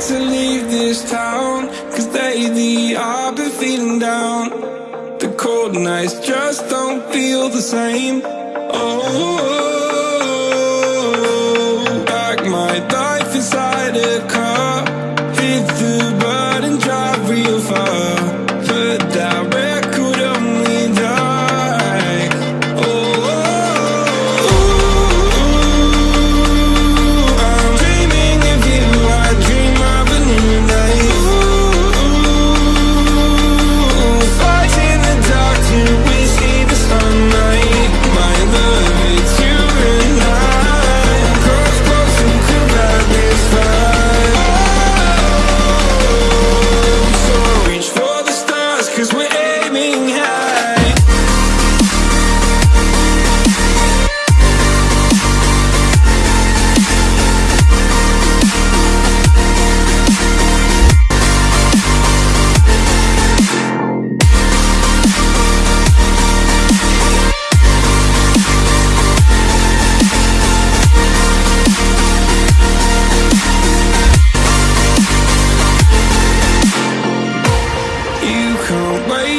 to leave this town Cause lately I've been feeling down. The cold nights just don't feel the same. Oh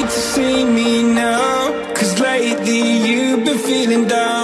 to see me now. Cause lately you've been feeling down.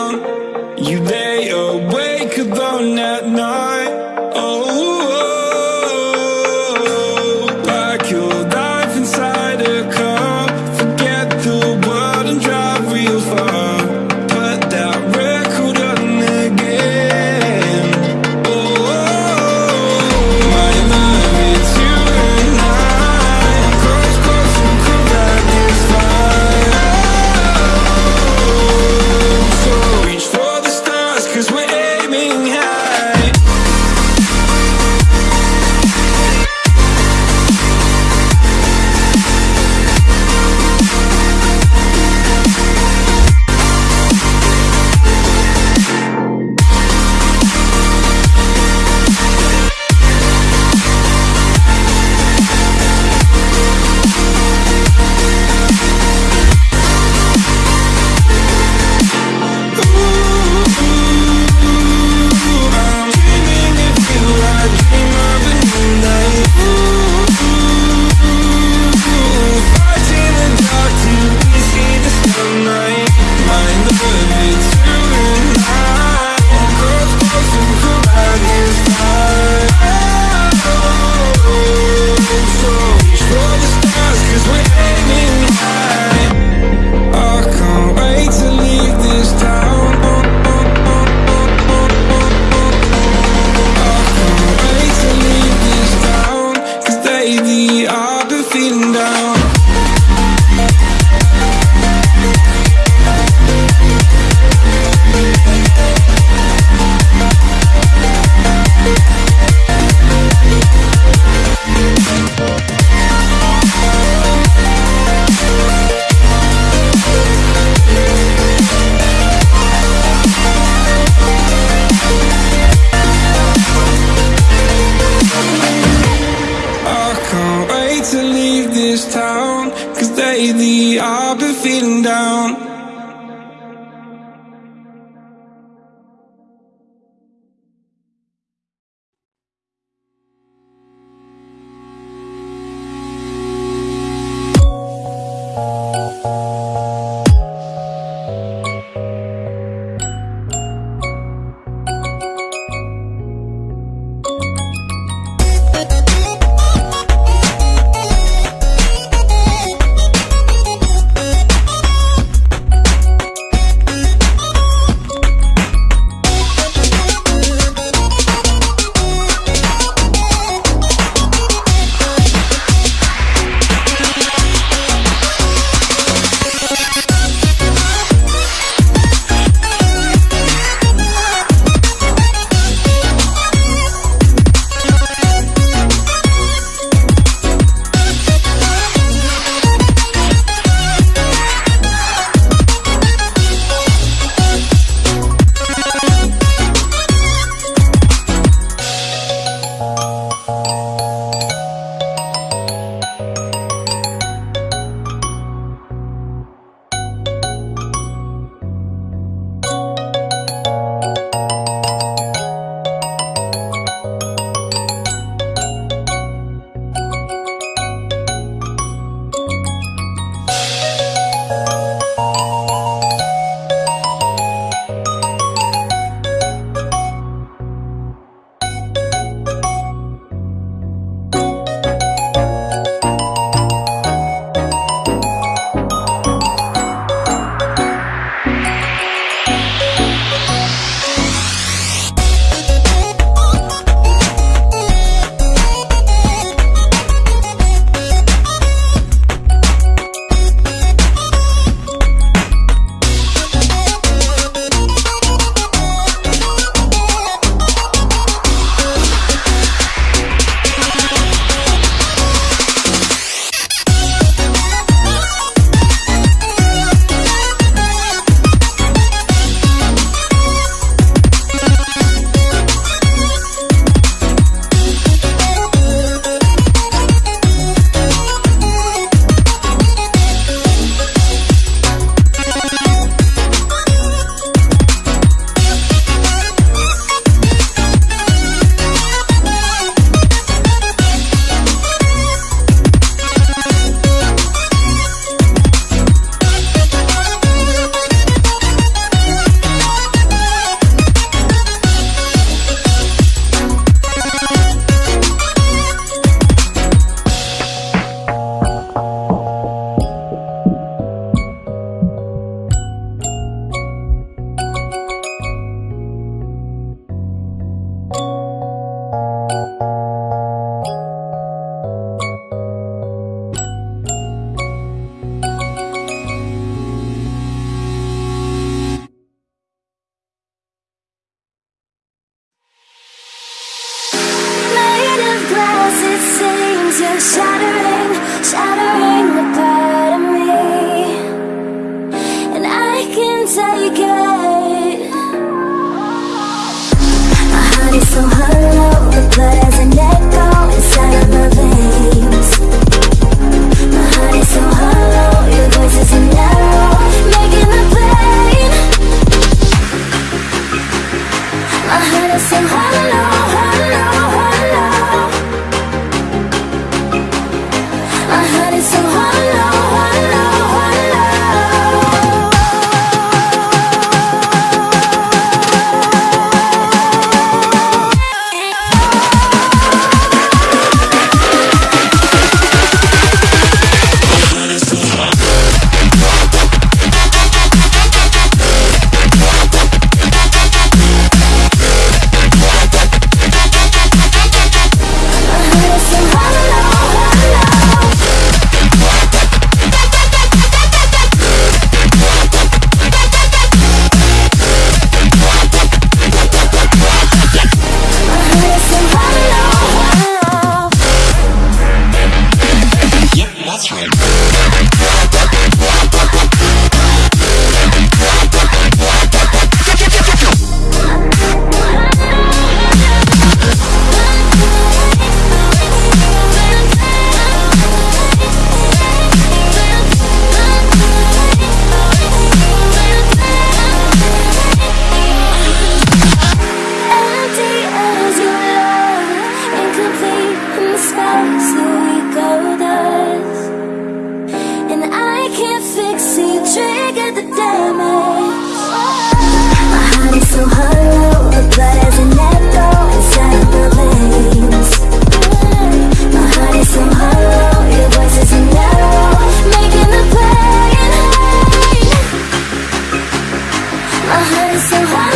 When it